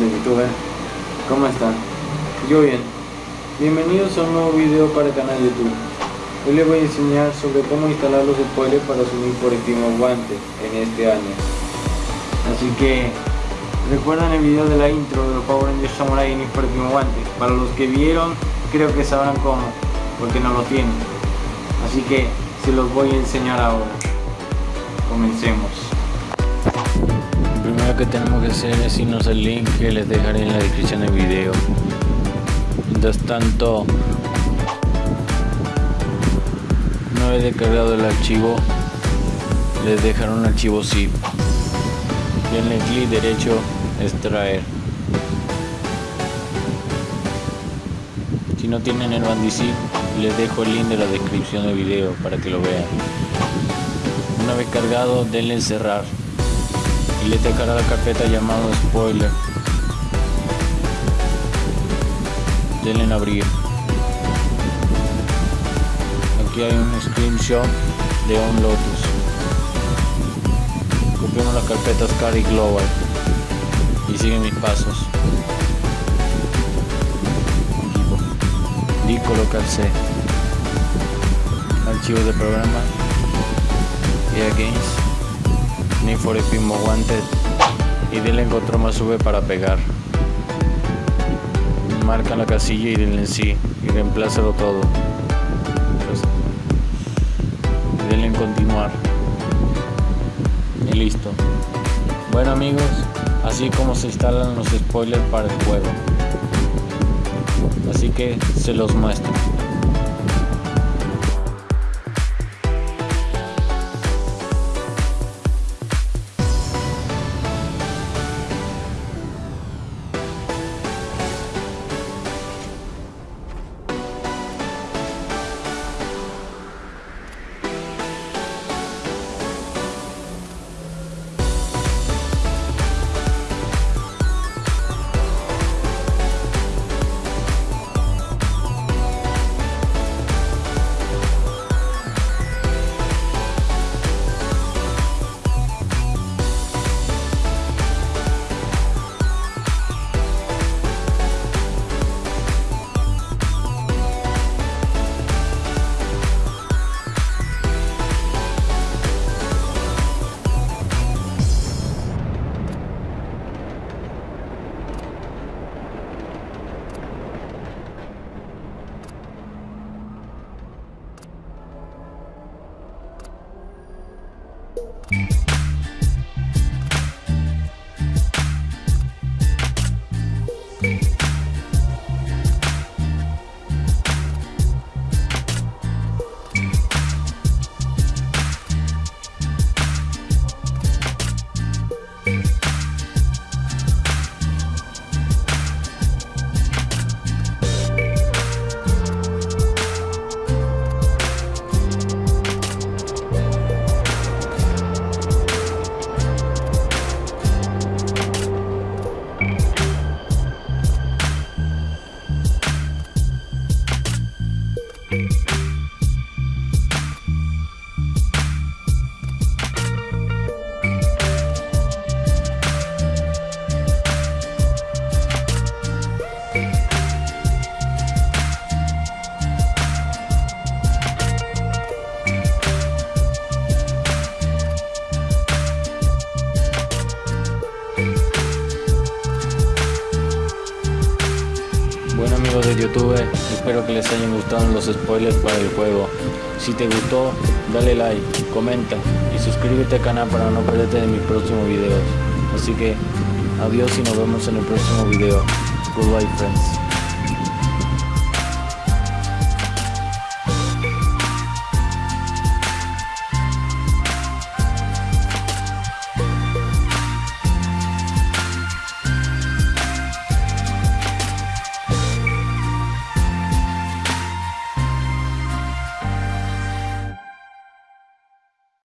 de YouTube, ¿cómo están? Yo bien. Bienvenidos a un nuevo video para el canal YouTube. Hoy les voy a enseñar sobre cómo instalar los spoilers para su Need for Speed Guante en este año. Así que recuerdan el video de la intro de los Power Rangers Samurai Need for Speed Guante. Para los que vieron, creo que sabrán cómo, porque no lo tienen. Así que se los voy a enseñar ahora. Comencemos. Primero que tenemos que hacer es irnos al link que les dejaré en la descripción del video. Mientras tanto, una vez descargado el archivo, les dejaré un archivo zip. Denle clic derecho, extraer. Si no tienen el bandizip, les dejo el link de la descripción del video para que lo vean. Una vez cargado, denle en cerrar y le dejará la carpeta llamada spoiler. Denle en abrir. Aquí hay un screenshot de un Lotus. Copiamos las carpetas Cari Global y siguen mis pasos. Di colocar C. Archivos de programa. EA Games. Need for Speed Wanted y denle en control más V para pegar. Marca la casilla y denle en sí y reemplázalo todo. Y denle en continuar. Y listo. Bueno amigos, así como se instalan los spoilers para el juego. Así que se los muestro. YouTube, espero que les hayan gustado los spoilers para el juego. Si te gustó, dale like, comenta y suscríbete al canal para no perderte de mis próximos videos. Así que adiós y nos vemos en el próximo video. Goodbye friends.